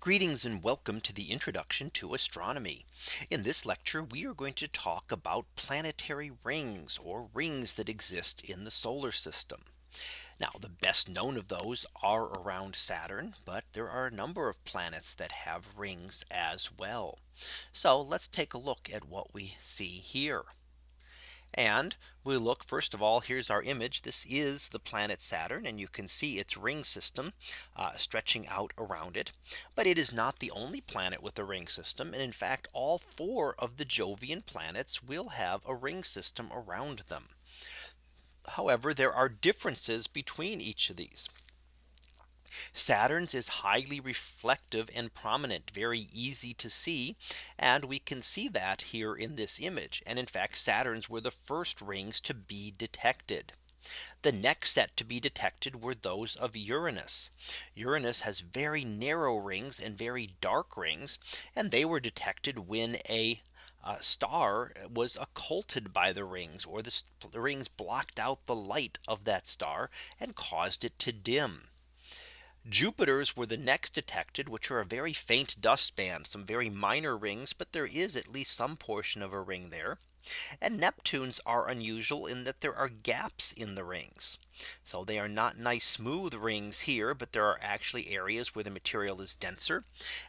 Greetings and welcome to the introduction to astronomy. In this lecture, we are going to talk about planetary rings or rings that exist in the solar system. Now the best known of those are around Saturn, but there are a number of planets that have rings as well. So let's take a look at what we see here. And we look first of all, here's our image. This is the planet Saturn and you can see its ring system uh, stretching out around it. But it is not the only planet with a ring system. And in fact, all four of the Jovian planets will have a ring system around them. However, there are differences between each of these. Saturn's is highly reflective and prominent, very easy to see. And we can see that here in this image. And in fact, Saturn's were the first rings to be detected. The next set to be detected were those of Uranus. Uranus has very narrow rings and very dark rings. And they were detected when a uh, star was occulted by the rings or the, the rings blocked out the light of that star and caused it to dim. Jupiter's were the next detected, which are a very faint dust band, some very minor rings, but there is at least some portion of a ring there. And Neptune's are unusual in that there are gaps in the rings. So they are not nice smooth rings here, but there are actually areas where the material is denser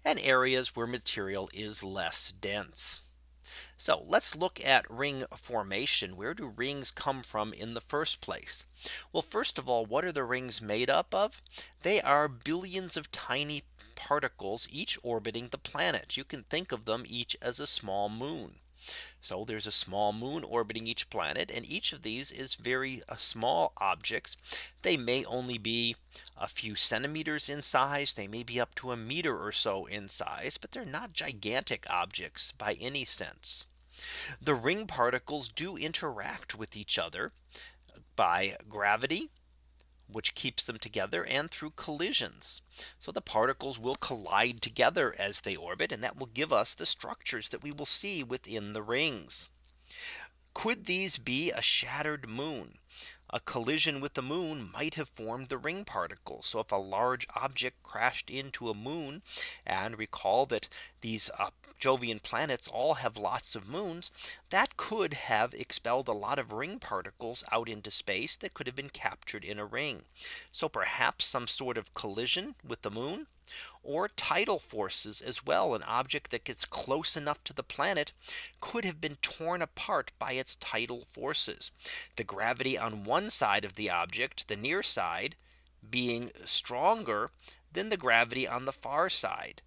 and areas where material is less dense. So let's look at ring formation. Where do rings come from in the first place? Well, first of all, what are the rings made up of? They are billions of tiny particles each orbiting the planet. You can think of them each as a small moon. So there's a small moon orbiting each planet and each of these is very uh, small objects. They may only be a few centimeters in size. They may be up to a meter or so in size, but they're not gigantic objects by any sense. The ring particles do interact with each other by gravity which keeps them together and through collisions. So the particles will collide together as they orbit and that will give us the structures that we will see within the rings. Could these be a shattered moon? A collision with the moon might have formed the ring particles. So if a large object crashed into a moon and recall that these uh, Jovian planets all have lots of moons that could have expelled a lot of ring particles out into space that could have been captured in a ring. So perhaps some sort of collision with the moon or tidal forces as well. An object that gets close enough to the planet could have been torn apart by its tidal forces. The gravity on one side of the object, the near side being stronger than the gravity on the far side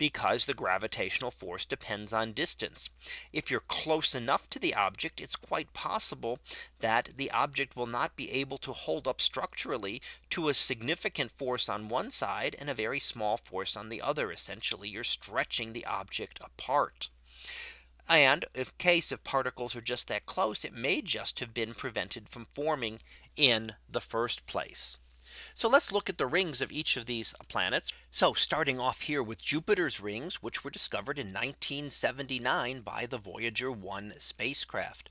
because the gravitational force depends on distance. If you're close enough to the object, it's quite possible that the object will not be able to hold up structurally to a significant force on one side and a very small force on the other. Essentially, you're stretching the object apart. And if case if particles are just that close, it may just have been prevented from forming in the first place. So let's look at the rings of each of these planets. So starting off here with Jupiter's rings, which were discovered in 1979 by the Voyager 1 spacecraft.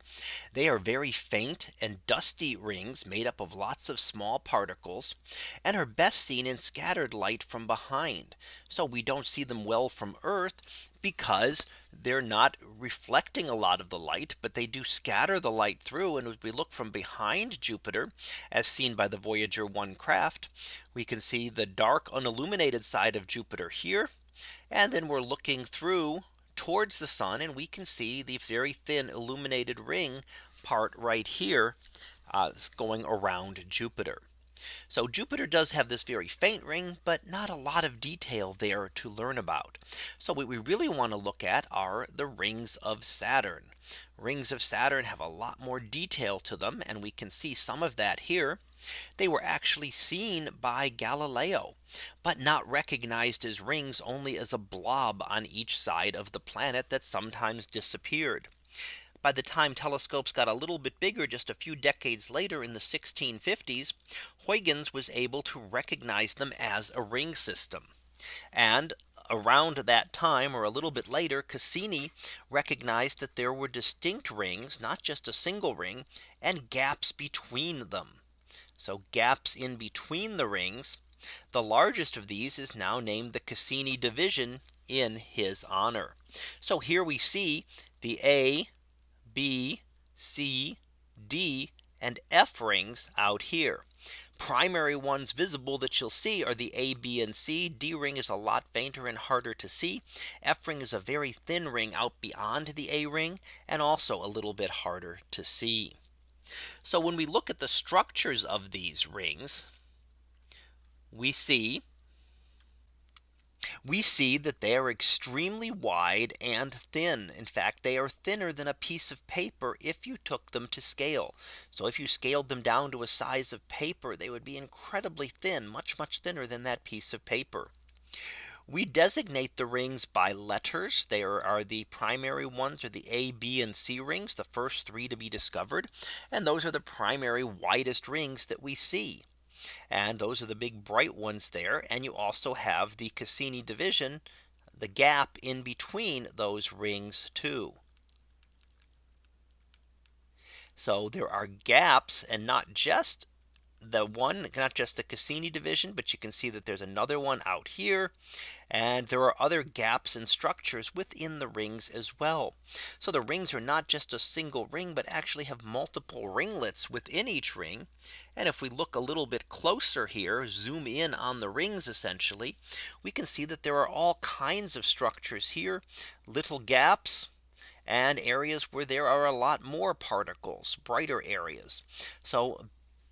They are very faint and dusty rings made up of lots of small particles and are best seen in scattered light from behind. So we don't see them well from Earth because they're not reflecting a lot of the light, but they do scatter the light through. And if we look from behind Jupiter, as seen by the Voyager 1 craft, we can see the dark unilluminated side of Jupiter here. And then we're looking through towards the sun and we can see the very thin illuminated ring part right here uh, going around Jupiter. So Jupiter does have this very faint ring, but not a lot of detail there to learn about. So what we really want to look at are the rings of Saturn. Rings of Saturn have a lot more detail to them. And we can see some of that here. They were actually seen by Galileo, but not recognized as rings only as a blob on each side of the planet that sometimes disappeared by the time telescopes got a little bit bigger just a few decades later in the 1650s, Huygens was able to recognize them as a ring system. And around that time or a little bit later Cassini recognized that there were distinct rings not just a single ring and gaps between them. So gaps in between the rings The largest of these is now named the Cassini division in his honor. So here we see the A, B, C, D and F rings out here. Primary ones visible that you'll see are the A, B and C. D ring is a lot fainter and harder to see. F ring is a very thin ring out beyond the A ring and also a little bit harder to see. So when we look at the structures of these rings, we see we see that they are extremely wide and thin. In fact, they are thinner than a piece of paper if you took them to scale. So if you scaled them down to a size of paper, they would be incredibly thin, much, much thinner than that piece of paper. We designate the rings by letters. There are the primary ones are the A, B and C rings, the first three to be discovered. And those are the primary widest rings that we see. And those are the big bright ones there. And you also have the Cassini division, the gap in between those rings too. So there are gaps and not just the one not just the Cassini division, but you can see that there's another one out here. And there are other gaps and structures within the rings as well. So the rings are not just a single ring, but actually have multiple ringlets within each ring. And if we look a little bit closer here, zoom in on the rings essentially, we can see that there are all kinds of structures here, little gaps, and areas where there are a lot more particles, brighter areas. So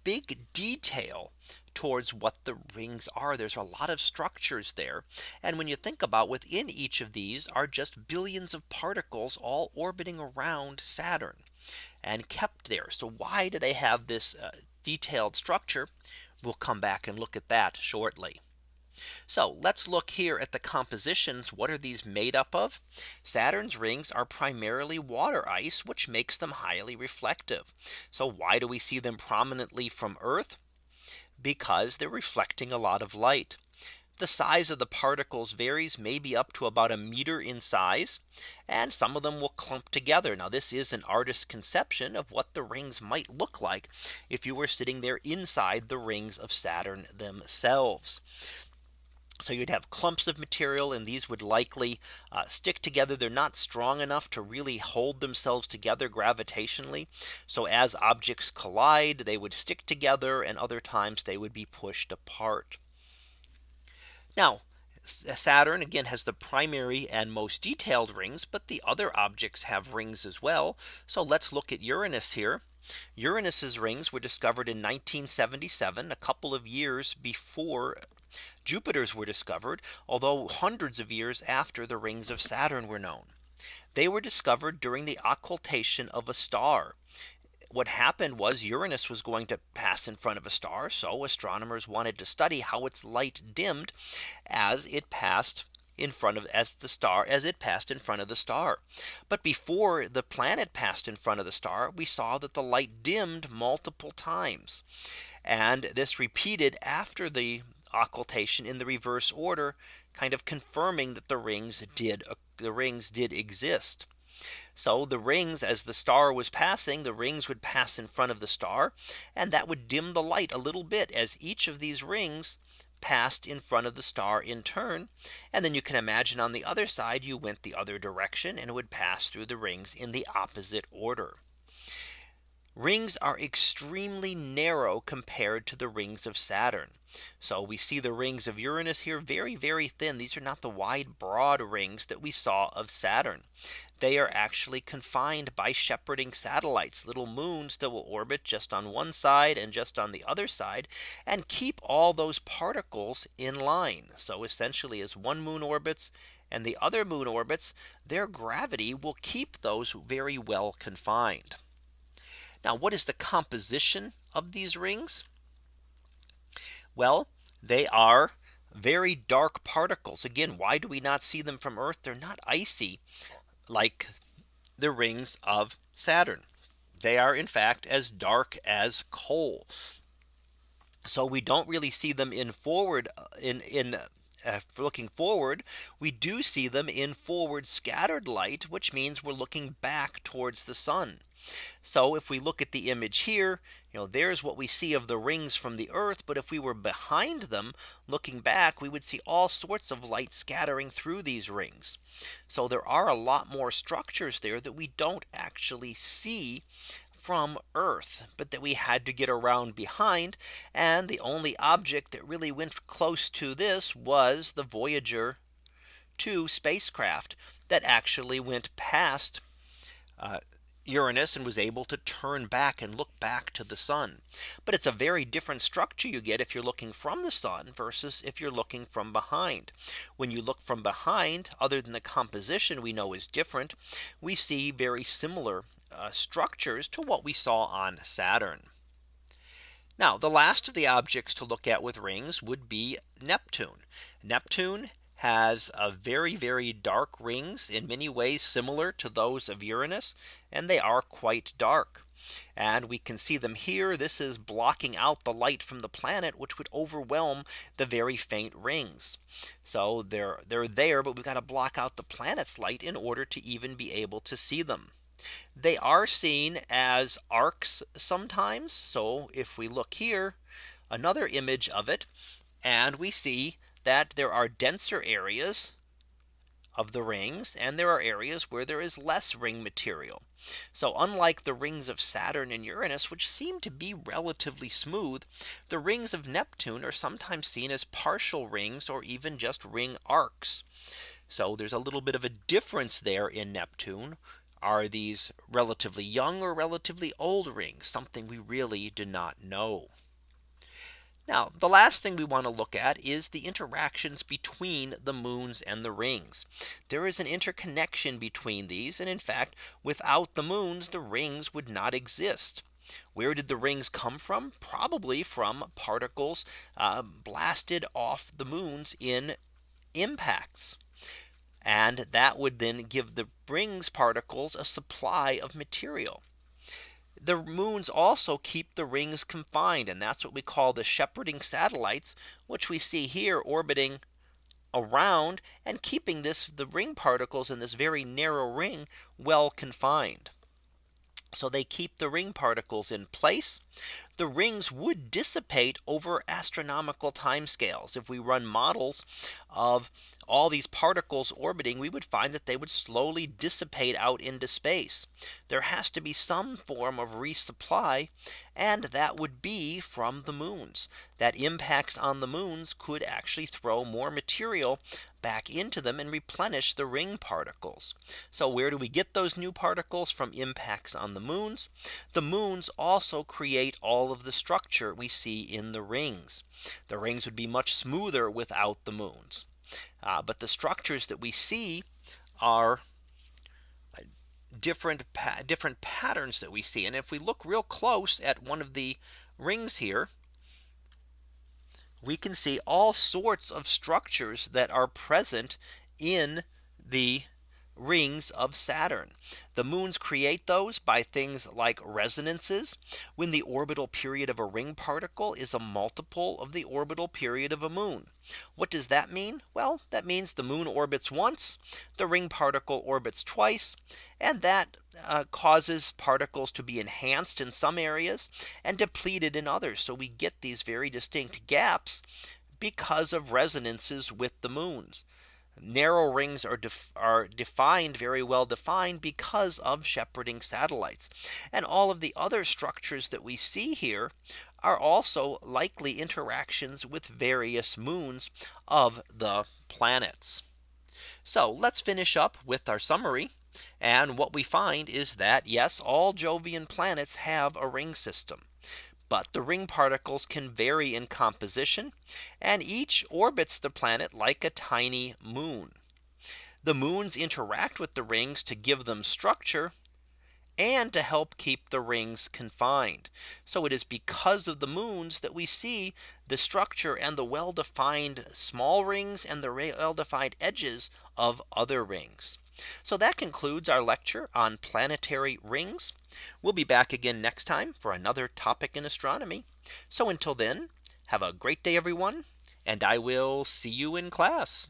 big detail towards what the rings are. There's a lot of structures there. And when you think about within each of these are just billions of particles all orbiting around Saturn and kept there. So why do they have this uh, detailed structure? We'll come back and look at that shortly. So let's look here at the compositions. What are these made up of? Saturn's rings are primarily water ice, which makes them highly reflective. So why do we see them prominently from Earth? Because they're reflecting a lot of light. The size of the particles varies maybe up to about a meter in size. And some of them will clump together. Now this is an artist's conception of what the rings might look like if you were sitting there inside the rings of Saturn themselves. So you'd have clumps of material and these would likely uh, stick together. They're not strong enough to really hold themselves together gravitationally. So as objects collide, they would stick together and other times they would be pushed apart. Now Saturn again has the primary and most detailed rings, but the other objects have rings as well. So let's look at Uranus here. Uranus's rings were discovered in 1977, a couple of years before Jupiter's were discovered, although hundreds of years after the rings of Saturn were known. They were discovered during the occultation of a star. What happened was Uranus was going to pass in front of a star. So astronomers wanted to study how its light dimmed as it passed in front of as the star as it passed in front of the star. But before the planet passed in front of the star, we saw that the light dimmed multiple times. And this repeated after the occultation in the reverse order, kind of confirming that the rings did uh, the rings did exist. So the rings as the star was passing the rings would pass in front of the star and that would dim the light a little bit as each of these rings passed in front of the star in turn. And then you can imagine on the other side you went the other direction and it would pass through the rings in the opposite order. Rings are extremely narrow compared to the rings of Saturn. So we see the rings of Uranus here very, very thin. These are not the wide broad rings that we saw of Saturn. They are actually confined by shepherding satellites, little moons that will orbit just on one side and just on the other side and keep all those particles in line. So essentially as one moon orbits and the other moon orbits, their gravity will keep those very well confined. Now what is the composition of these rings? Well, they are very dark particles. Again, why do we not see them from Earth? They're not icy like the rings of Saturn. They are in fact as dark as coal. So we don't really see them in forward in in uh, looking forward, we do see them in forward scattered light, which means we're looking back towards the sun. So if we look at the image here, you know, there's what we see of the rings from the Earth. But if we were behind them looking back, we would see all sorts of light scattering through these rings. So there are a lot more structures there that we don't actually see from Earth, but that we had to get around behind. And the only object that really went close to this was the Voyager 2 spacecraft that actually went past uh, Uranus and was able to turn back and look back to the sun. But it's a very different structure you get if you're looking from the sun versus if you're looking from behind. When you look from behind, other than the composition we know is different, we see very similar uh, structures to what we saw on Saturn. Now the last of the objects to look at with rings would be Neptune. Neptune has a very very dark rings in many ways similar to those of Uranus and they are quite dark. And we can see them here. This is blocking out the light from the planet, which would overwhelm the very faint rings. So they're they're there, but we've got to block out the planet's light in order to even be able to see them. They are seen as arcs sometimes. So if we look here, another image of it, and we see that there are denser areas of the rings and there are areas where there is less ring material. So unlike the rings of Saturn and Uranus, which seem to be relatively smooth, the rings of Neptune are sometimes seen as partial rings or even just ring arcs. So there's a little bit of a difference there in Neptune. Are these relatively young or relatively old rings? Something we really do not know. Now the last thing we want to look at is the interactions between the moons and the rings. There is an interconnection between these. And in fact, without the moons, the rings would not exist. Where did the rings come from? Probably from particles uh, blasted off the moons in impacts. And that would then give the rings particles a supply of material the moons also keep the rings confined. And that's what we call the shepherding satellites, which we see here orbiting around and keeping this the ring particles in this very narrow ring well confined. So they keep the ring particles in place. The rings would dissipate over astronomical timescales. If we run models of all these particles orbiting, we would find that they would slowly dissipate out into space. There has to be some form of resupply. And that would be from the moons that impacts on the moons could actually throw more material back into them and replenish the ring particles. So where do we get those new particles from impacts on the moons? The moons also create all of the structure we see in the rings. The rings would be much smoother without the moons. Uh, but the structures that we see are uh, different pa different patterns that we see. And if we look real close at one of the rings here, we can see all sorts of structures that are present in the rings of Saturn. The moons create those by things like resonances when the orbital period of a ring particle is a multiple of the orbital period of a moon. What does that mean? Well, that means the moon orbits once, the ring particle orbits twice, and that uh, causes particles to be enhanced in some areas and depleted in others. So we get these very distinct gaps because of resonances with the moons narrow rings are, def are defined very well defined because of shepherding satellites. And all of the other structures that we see here are also likely interactions with various moons of the planets. So let's finish up with our summary. And what we find is that yes, all Jovian planets have a ring system. But the ring particles can vary in composition and each orbits the planet like a tiny moon. The moons interact with the rings to give them structure and to help keep the rings confined. So it is because of the moons that we see the structure and the well defined small rings and the well defined edges of other rings. So that concludes our lecture on planetary rings. We'll be back again next time for another topic in astronomy. So until then, have a great day, everyone, and I will see you in class.